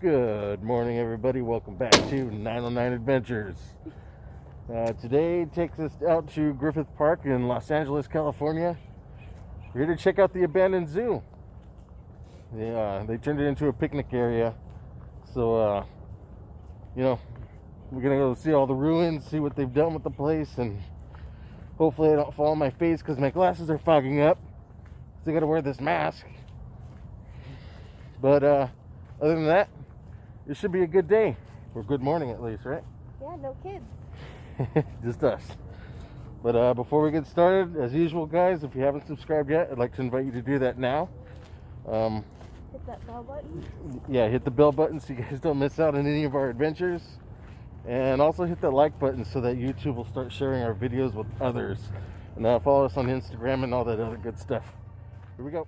Good morning, everybody. Welcome back to 909 Adventures. Uh, today takes us out to Griffith Park in Los Angeles, California. We're here to check out the abandoned zoo. They, uh, they turned it into a picnic area. So, uh, you know, we're going to go see all the ruins, see what they've done with the place, and hopefully I don't fall on my face because my glasses are fogging up. So I got to wear this mask. But, uh, other than that, it should be a good day. Or good morning at least, right? Yeah, no kids. Just us. But uh, before we get started, as usual, guys, if you haven't subscribed yet, I'd like to invite you to do that now. Um, Hit that bell button. yeah, hit the bell button so you guys don't miss out on any of our adventures. And also hit that like button so that YouTube will start sharing our videos with others. And uh, follow us on Instagram and all that other good stuff. Here we go.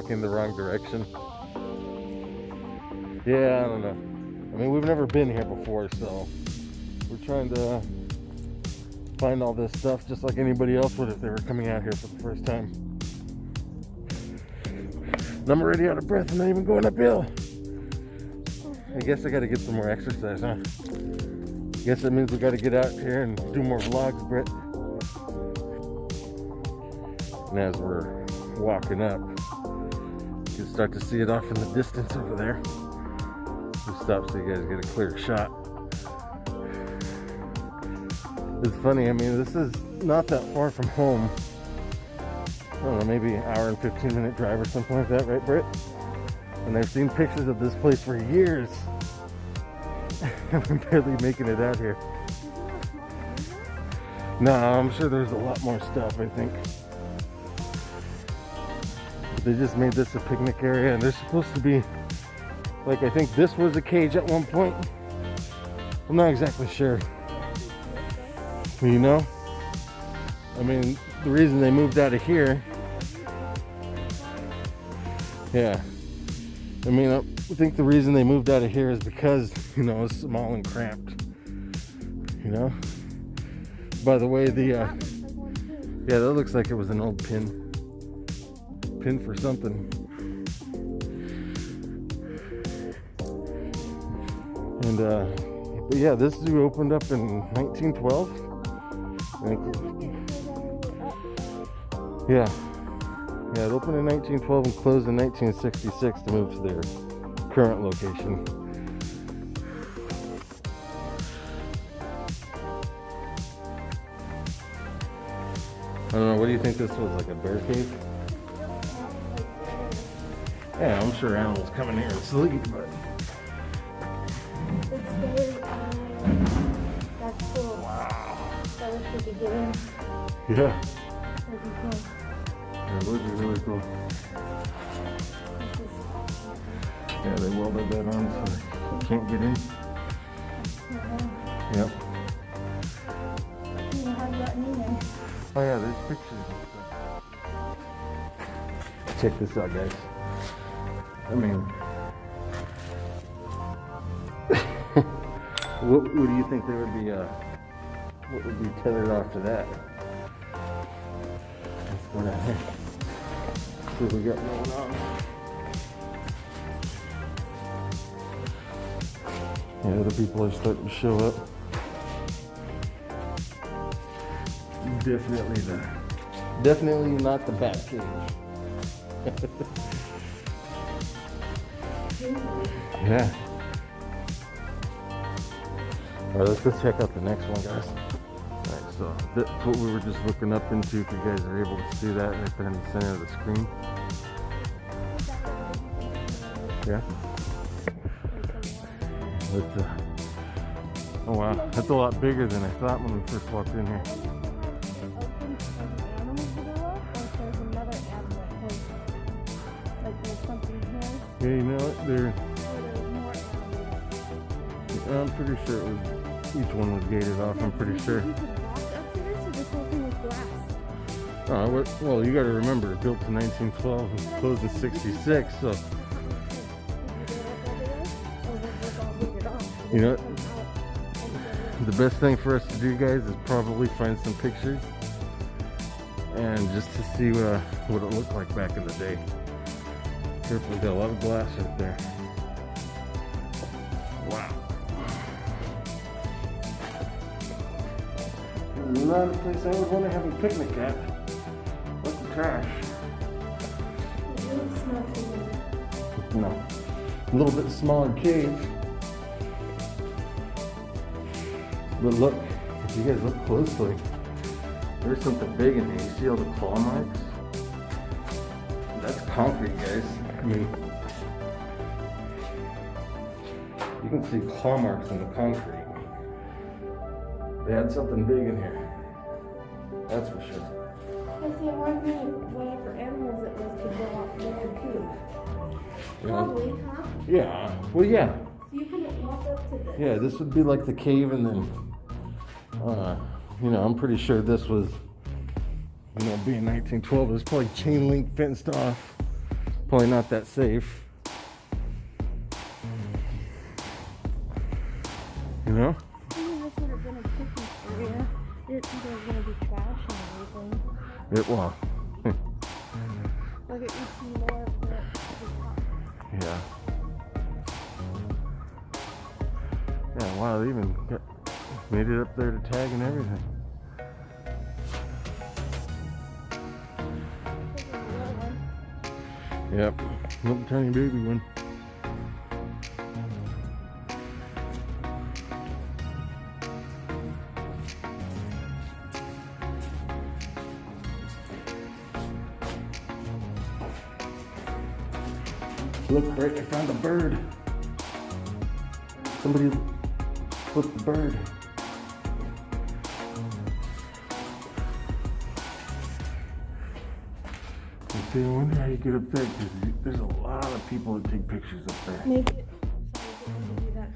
Walking the wrong direction. Yeah, I don't know. I mean, we've never been here before, so we're trying to find all this stuff just like anybody else would if they were coming out here for the first time. And I'm already out of breath. I'm not even going uphill. I guess I got to get some more exercise, huh? I Guess that means we got to get out here and do more vlogs, Britt. And as we're walking up, can start to see it off in the distance over there. We'll stop so you guys get a clear shot. It's funny, I mean, this is not that far from home. I don't know, maybe an hour and 15 minute drive or something like that, right, Britt? And I've seen pictures of this place for years. I'm barely making it out here. No, I'm sure there's a lot more stuff, I think. They just made this a picnic area and there's supposed to be like I think this was a cage at one point. I'm not exactly sure. You know? I mean, the reason they moved out of here. Yeah. I mean, I think the reason they moved out of here is because, you know, it's small and cramped. You know? By the way, the uh yeah, that looks like it was an old pin pin for something. And uh, but yeah, this zoo opened up in 1912. Yeah, yeah, it opened in 1912 and closed in 1966 to move to their current location. I don't know. What do you think this was like a bear cave? Yeah, I'm sure animals come in here and sleep, but It's very, um, that's cool. wow. I wish we could get in. Yeah, That'd be cool. yeah those are really cool. Yeah, they welded that on so you can't get in. uh, Yep. you know how you got in there. Oh yeah, there's pictures and stuff. Check this out, guys. I mean, what, what do you think there would be, uh, what would be tethered off to that? Let's go down here. See what we got going on. Yeah, other people are starting to show up. Definitely the, definitely not the bat cage. yeah. All right, let's go check out the next one, guys. All right, so that's what we were just looking up into. If you guys are able to see that right there in the center of the screen. Yeah. That's, uh, oh wow, that's a lot bigger than I thought when we first walked in here. Yeah, you know what? They're, I'm pretty sure it was, each one was gated off, I'm pretty sure. Oh, what- well, you gotta remember, built in 1912 and closed in 66, so, You know- the best thing for us to do, guys, is probably find some pictures and just to see uh, what it looked like back in the day. Careful, we got a lot of glass right there. Not a place I would want to have a picnic at. What's the trash? No. A little bit smaller cave. But look, if you guys look closely, there's something big in here. You see all the claw marks? That's concrete, guys. I mean, you can see claw marks in the concrete. They had something big in here. That's for sure. whatever animals it was to go out there too. Know? Probably, huh? Yeah. Well, yeah. So you couldn't walk up to this. Yeah, this would be like the cave, and then, uh, you know, I'm pretty sure this was, you know, being 1912, it was probably chain link fenced off. Probably not that safe. You know? Little tiny baby one. Look, Rick, I found a bird. Somebody flipped the bird. See, I wonder how you get up there because there's a lot of people that take pictures up there. Maybe, sorry.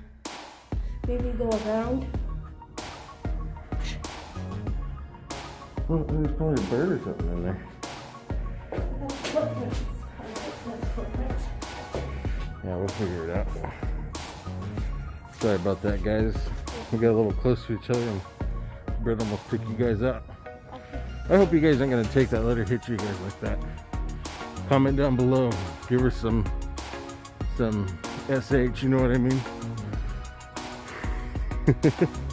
Maybe go around. Well, there's probably a bird or something in there. Yeah, we'll figure it out. Sorry about that, guys. We got a little close to each other and Britt almost took you guys out. I hope you guys aren't gonna take that, let her hit you guys like that. Comment down below. Give her some some SH, you know what I mean?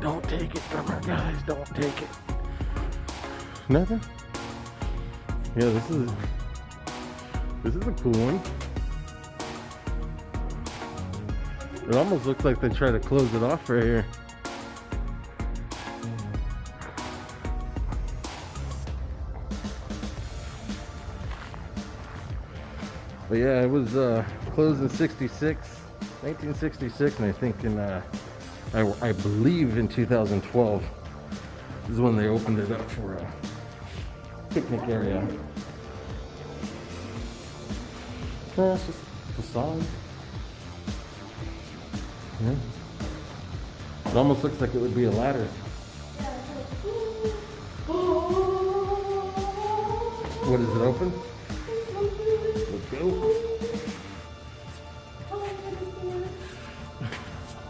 Don't take it from her, guys. Don't take it. Nothing? Yeah, this is this is a cool one. It almost looks like they try to close it off right here. But yeah, it was uh, closed in 66, 1966, and I think in, uh, I, I believe in 2012 is when they opened it up for a picnic area. It's just a facade. Yeah. It almost looks like it would be a ladder. What is it open?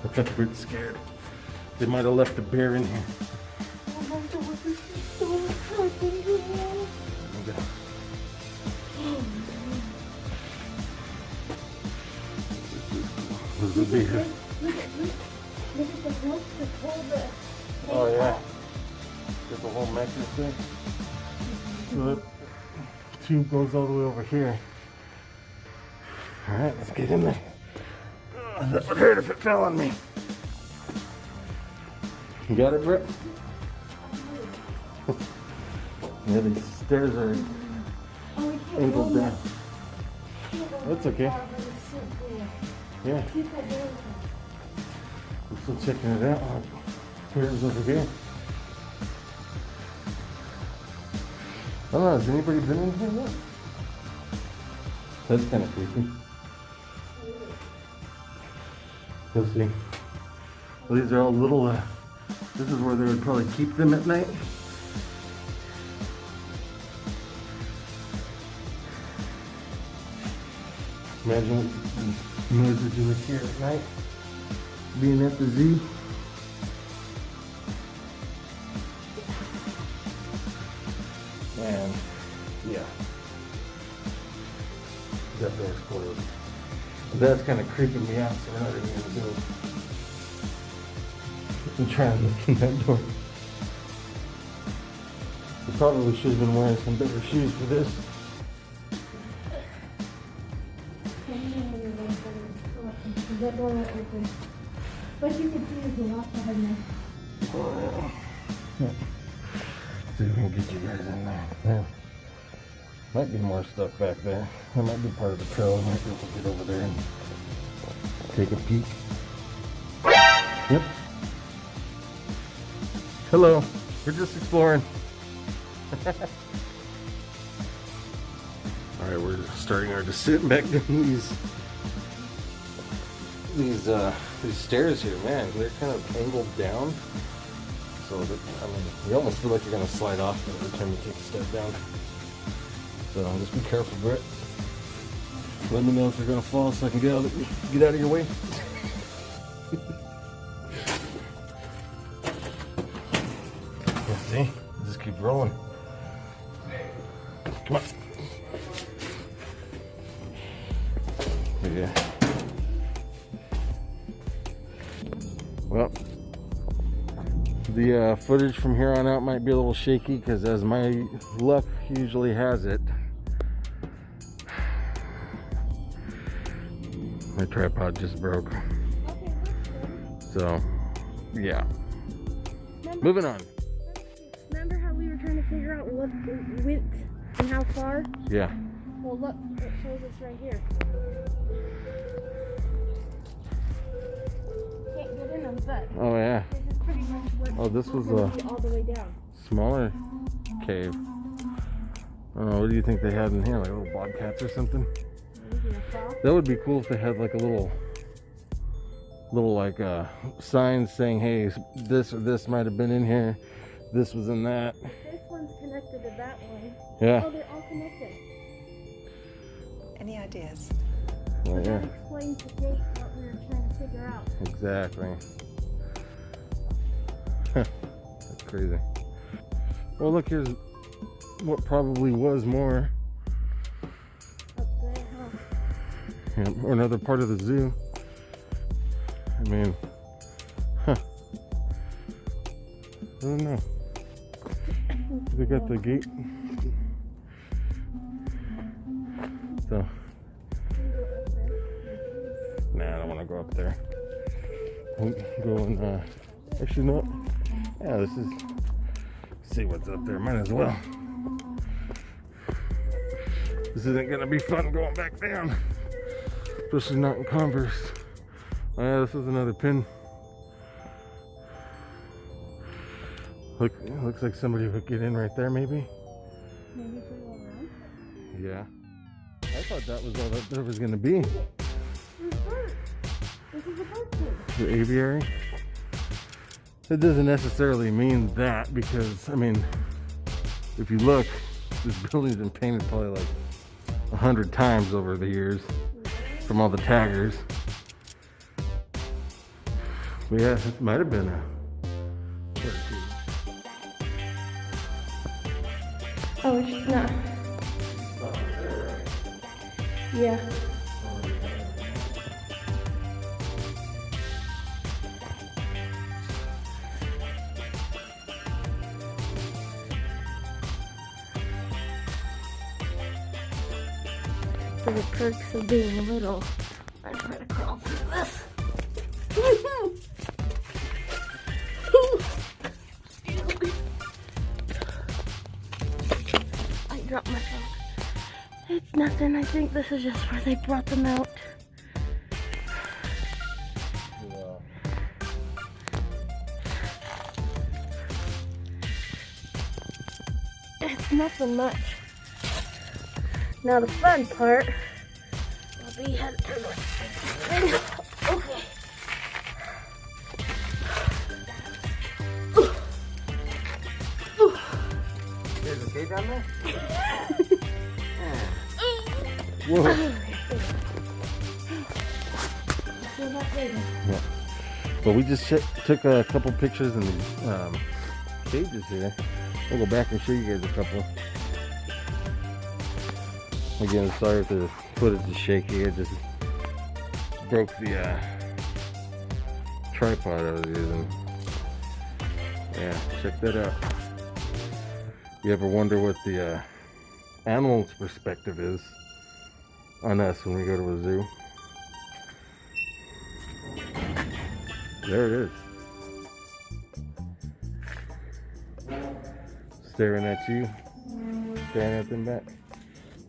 Let's go. We're scared. They might have left a bear in here. Okay. This is bear. Oh yeah. Get the whole mechanism thing. So the tube goes all the way over here. Alright, let's get in there. Oh, that would hurt if it fell on me. You got it, Britt? yeah, these stairs are Oh, we angled down. that. Can't roll That's okay. far, but it's so cool. Yeah, People do. I'm still checking it out. Oh, Here's over here. I don't know, has anybody been in here yet? That's kind of creepy. Let's see. Well, these are all little, uh, this is where they would probably keep them at night. Imagine what the noises at night being at the zoo. And yeah, that door's closed. That's kind of creeping me out, so we're not even gonna do it. I'm trying to look in that door. I probably should have been wearing some better shoes for this. That door won't open. But you can see there's a lot behind there. Oh, yeah. See if we can get you guys in there. Yeah. Might be more stuff back there. That might be part of the trail. I Might be able to get over there and take a peek. Yep. Hello. We're just exploring. Alright, we're starting our descent back down these these uh these stairs here, man. They're kind of angled down. So that I mean you almost feel like you're gonna slide off every time you take a step down. So just be careful, Britt. Let me know if you're gonna fall so I can get out of, get out of your way. See. Just keep rolling. Come on. Yeah. Well, the uh, footage from here on out might be a little shaky because, as my luck usually has it, my tripod just broke. Okay. So, yeah. Remember, Moving on. remember how we were trying to figure out what and how far? Yeah. Well, look, it shows us right here. Can't get in them, but Oh, yeah. this is pretty much what. Oh, this was a- all the way down. Smaller cave. I don't know. What do you think they had in here? Like little bobcats or something? Maybe a fall. That would be cool if they had like a little, little like uh, signs saying, "Hey, this or this might have been in here. This was in that." This one's connected to that one. Yeah. Oh, they're all connected. Any ideas? That yeah. explains the date what we were trying to figure out. Exactly. That's crazy. Well, look here's what probably was more, or another part of the zoo. I mean, huh? I don't know. They got the gate. So, nah, I don't want to go up there. We'll go and, uh, actually, no. Yeah, this is. See what's up there. Might as well. This isn't gonna be fun going back down, especially not in Converse. Oh, yeah, this is another pin. Look, looks like somebody would get in right there, maybe. Maybe if we go around. Yeah. I thought that was all that there was gonna be. Birds. This is a bird. The aviary. It doesn't necessarily mean that because I mean, if you look, this building's been painted probably like a hundred times over the years from all the taggers. But yeah, it might have been a cage. Oh, it's not. Yeah. Perks of being little, I try to crawl through this. I dropped my phone. It's nothing. I think this is just where they brought them out. It's nothing much. Now the fun part There's a cage on there? Whoa. Feel that. But we just took a couple pictures in the um, cages here. We'll go back and show you guys a couple. Again, sorry if the footage is shaky. I just broke the uh, tripod I was using. Yeah, check that out. You ever wonder what the uh, animal's perspective is on us when we go to a zoo? There it is. Staring at you. Staring at them back.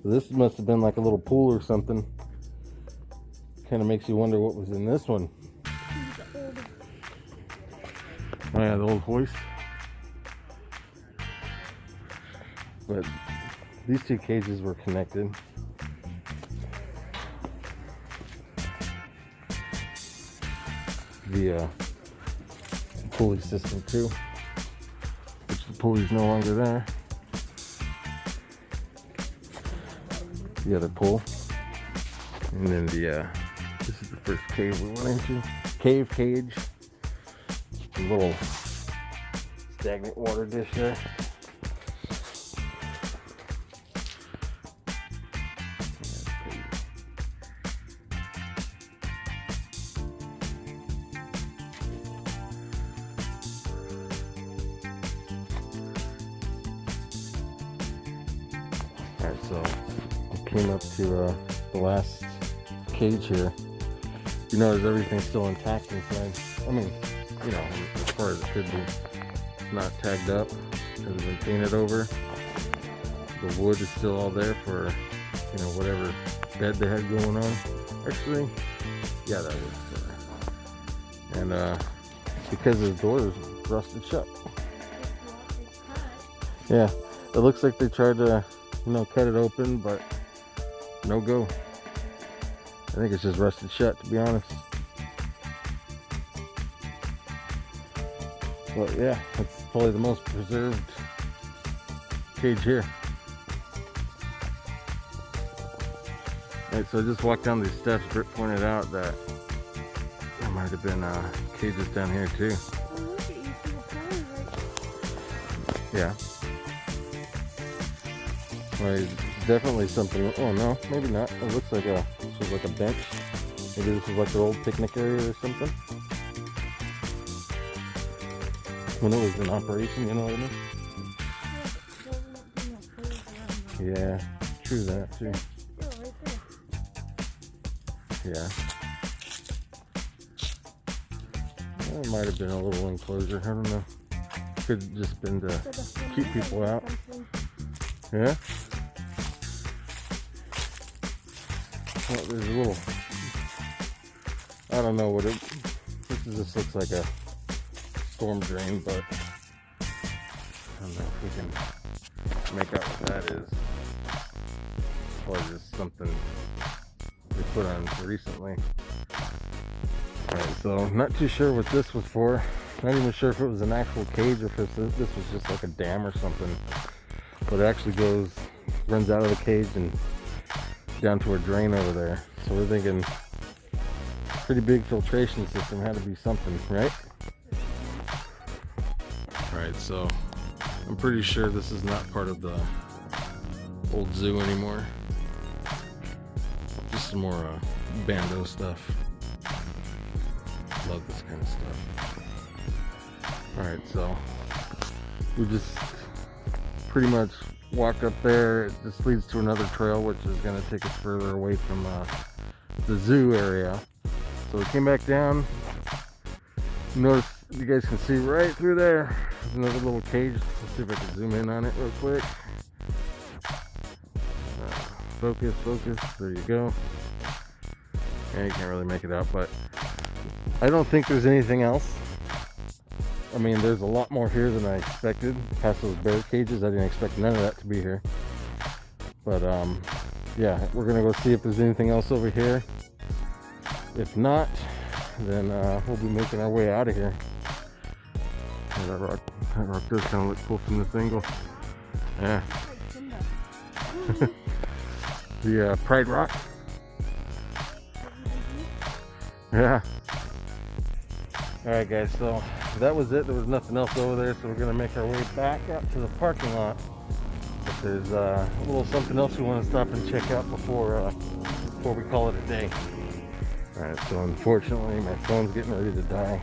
This must have been like a little pool or something. Kind of makes you wonder what was in this one. Oh yeah, the old hoist. But these two cages were connected. via pulley system too, which the pulley's no longer there. The other pull, and then the uh, the first cave we went into. Cave cage, a little stagnant water dish there. Alright, so I came up to uh, the last cage here. You notice everything's still intact inside. I mean, you know, as far as it could be. It's not tagged up. It Hasn't been painted over. The wood is still all there for, you know, whatever bed they had going on. Actually, yeah, that was there. And uh, because the door is rusted shut. Yeah, it looks like they tried to, you know, cut it open, but no go. I think it's just rusted shut, to be honest. But yeah, that's probably the most preserved cage here. Alright, so I just walked down these steps. Britt pointed out that there might have been uh, cages down here too. Yeah. Well, definitely something. Oh no, maybe not. It looks like a this was like a bench. Maybe this is like their old picnic area or something. When it was in operation, you know what I mean? Yeah, true that too. Yeah. It might have been a little enclosure. I don't know. Could have just been to keep people out. Yeah. Well, there's a little. I don't know what it. This looks like a storm drain, but I don't know if we can make out what that is. Or just something they put on recently. Alright, so not too sure what this was for. Not even sure if it was an actual cage or if this was just like a dam or something but it actually goes runs out of the cage and down to a drain over there. So we're thinking pretty big filtration system had to be something, right? Alright, so I'm pretty sure this is not part of the old zoo anymore. Just some more uh, bando stuff. Love this kind of stuff. Alright, so we just pretty much walked up there. This leads to another trail, which is going to take us further away from uh, the zoo area. So we came back down. Notice you guys can see right through there. There's another little cage. Let's see if I can zoom in on it real quick. Uh, focus, focus. There you go. Yeah, you can't really make it out, but I don't think there's anything else. I mean, there's a lot more here than I expected. Past those bear cages, I didn't expect none of that to be here. But um, yeah, we're gonna go see if there's anything else over here. If not, then uh, we'll be making our way out of here. Oh, that rock, that rock does kind of look cool from this angle. Yeah. the uh, Pride Rock. Yeah. All right, guys. So that was it. There was nothing else over there, so we're gonna make our way back out to the parking lot. But there's uh, a little something else we want to stop and check out before uh, before we call it a day. All right, so unfortunately my phone's getting ready to die.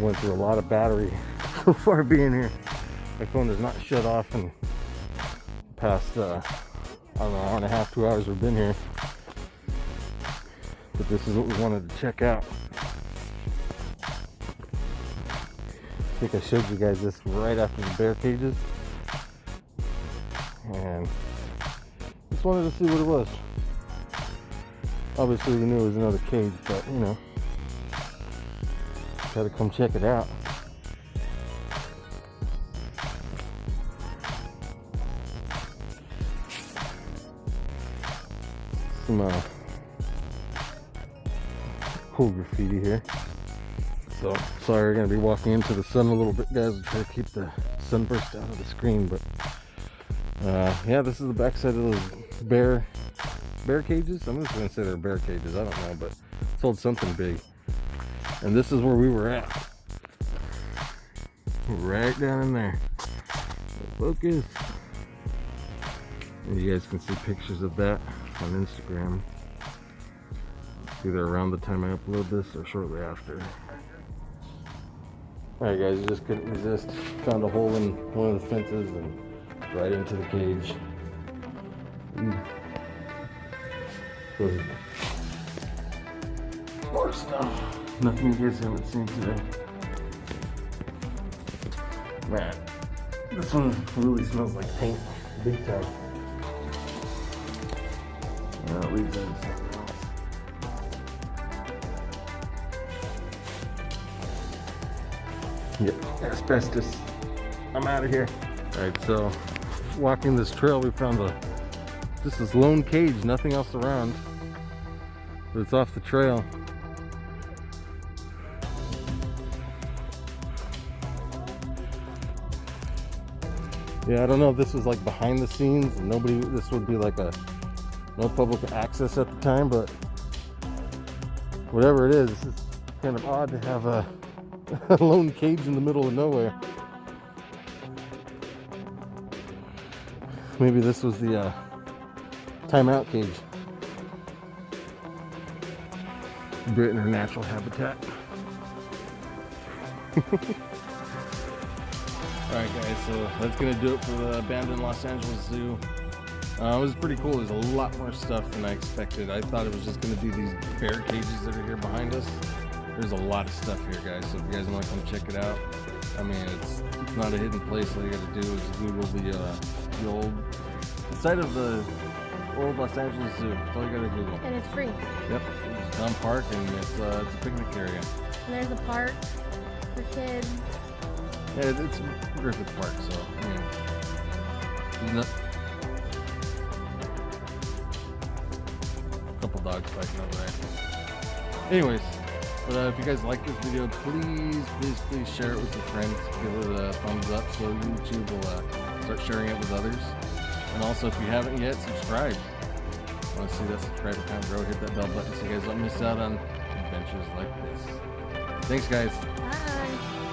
Went through a lot of battery so far being here. My phone does not shut off in past, uh, I don't know, hour and a half, two hours we've been here. But this is what we wanted to check out. Think I showed you guys this right after the bear cages. And just wanted to see what it was. Obviously, we knew it was another cage, but you know, gotta come check it out. Some uh, cool graffiti here. So, sorry, we're gonna be walking into the sun a little bit, guys. to try to keep the sunburst out of the screen, but uh, yeah, this is the backside of those bear bear cages. I'm just gonna say they're bear cages. I don't know, but it's sold something big. And this is where we were at. Right down in there. Focus. And you guys can see pictures of that on Instagram. Either around the time I upload this or shortly after. Alright guys, I just couldn't resist. Found a hole in one of the fences and right into the cage. Mm. More stuff. Nothing you guys haven't seen today. Man, this one really smells like paint, big time. Now it leads into Asbestos. I'm out of here. All right, so walking this trail, we found a this is lone cage, nothing else around. But it's off the trail. Yeah, I don't know if this was like behind the scenes. Nobody, this would be like a no public access at the time, but whatever it is, it's kind of odd to have a, a lone cage in the middle of nowhere. Maybe this was the uh, timeout cage. Britt in her natural habitat. Alright guys, so that's gonna do it for the abandoned Los Angeles Zoo. Uh, it was pretty cool. There's a lot more stuff than I expected. I thought it was just gonna be these bear cages that are here behind us. There's a lot of stuff here guys, so if you guys want to come check it out, I mean, it's, it's not a hidden place. All you gotta do is Google the, uh, the old the site of the old Los Angeles Zoo. That's all you gotta Google. And it's free. Yep, it's town park and it's uh, it's a picnic area. And there's a park for kids. Yeah, it- it's Griffith Park, so I mean, couple dogs fighting over there. Anyways, but uh, if you guys like this video, please, please, please share it with your friends. Give it a thumbs up so YouTube will uh, start sharing it with others. And also, if you haven't yet, subscribe. Want to see that Subscribe, comment, grow, hit that bell button so you guys don't miss out on adventures like this. Thanks, guys. Bye.